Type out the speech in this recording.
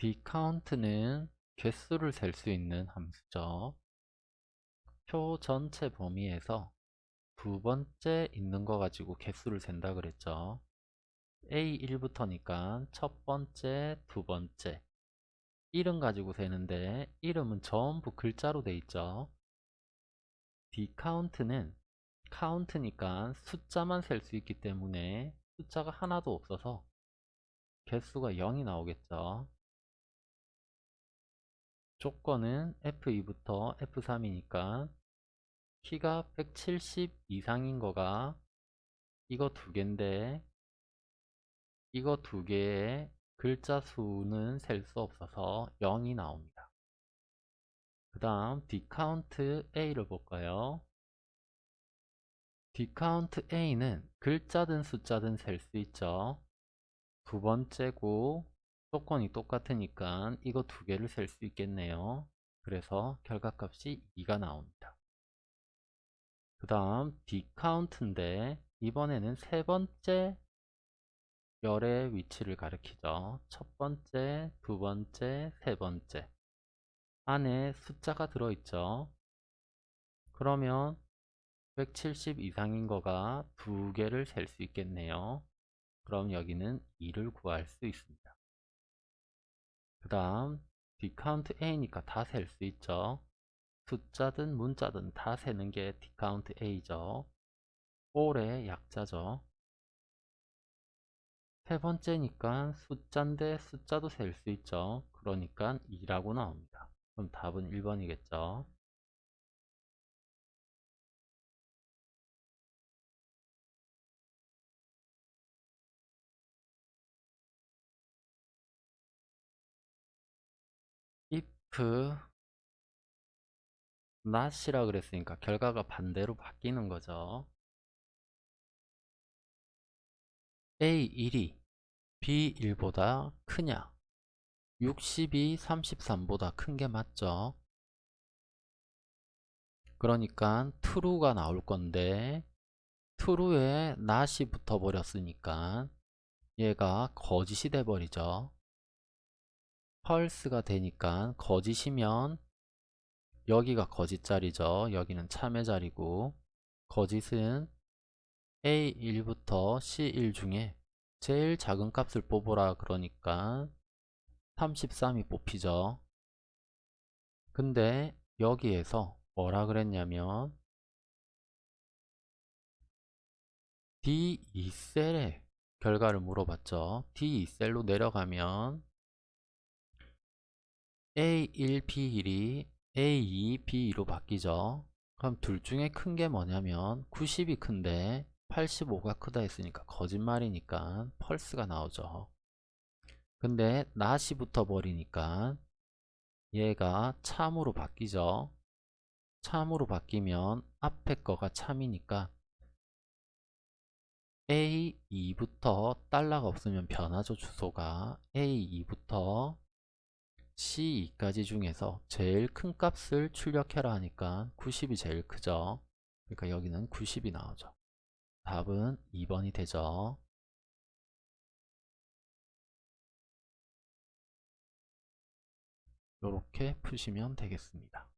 dcount는 개수를 셀 수 있는 함수죠. 표 전체 범위에서 두 번째 있는 거 가지고 개수를 센다 그랬죠. A1부터니까 첫 번째, 두 번째 이름 가지고 세는데 이름은 전부 글자로 돼 있죠. dcount는 count니까 숫자만 셀 수 있기 때문에 숫자가 하나도 없어서 개수가 0이 나오겠죠. 조건은 F2부터 F3이니까 키가 170 이상인 거가 이거 두 개인데 이거 두 개의 글자 수는 셀 수 없어서 0이 나옵니다. 그 다음 dcount A를 볼까요? dcount A는 글자든 숫자든 셀 수 있죠. 두 번째고 조건이 똑같으니까 이거 두 개를 셀 수 있겠네요. 그래서 결과값이 2가 나옵니다. 그 다음 dcount인데 이번에는 세 번째 열의 위치를 가리키죠. 첫 번째, 두 번째, 세 번째 안에 숫자가 들어있죠. 그러면 170 이상인 거가 두 개를 셀 수 있겠네요. 그럼 여기는 2를 구할 수 있습니다. 그 다음 dcount a니까 다 셀 수 있죠. 숫자든 문자든 다 세는 게 dcount a죠. all의 약자죠. 세 번째니까 숫자인데 숫자도 셀 수 있죠. 그러니까 2라고 나옵니다. 그럼 답은 1번이겠죠. If not이라 그랬으니까 결과가 반대로 바뀌는 거죠. A1이 B1보다 크냐? 60이 33보다 큰 게 맞죠? 그러니까 true가 나올 건데 true에 not이 붙어 버렸으니까 얘가 거짓이 돼 버리죠. False가 되니까 거짓이면 여기가 거짓 자리죠. 여기는 참의 자리고 거짓은 A1부터 C1 중에 제일 작은 값을 뽑으라 그러니까 33이 뽑히죠. 근데 여기에서 뭐라 그랬냐면 D2셀의 결과를 물어봤죠. D2셀로 내려가면 A1, B1이 A2, B2로 바뀌죠. 그럼 둘 중에 큰 게 뭐냐면 90이 큰데 85가 크다 했으니까 거짓말이니까 펄스가 나오죠. 근데 낫이 붙어 버리니까 얘가 참으로 바뀌죠. 참으로 바뀌면 앞에 거가 참이니까 A2부터 달러가 없으면 변하죠 주소가 A2부터 C2까지 중에서 제일 큰 값을 출력해라 하니까 90이 제일 크죠. 그러니까 여기는 90이 나오죠. 답은 2번이 되죠. 이렇게 푸시면 되겠습니다.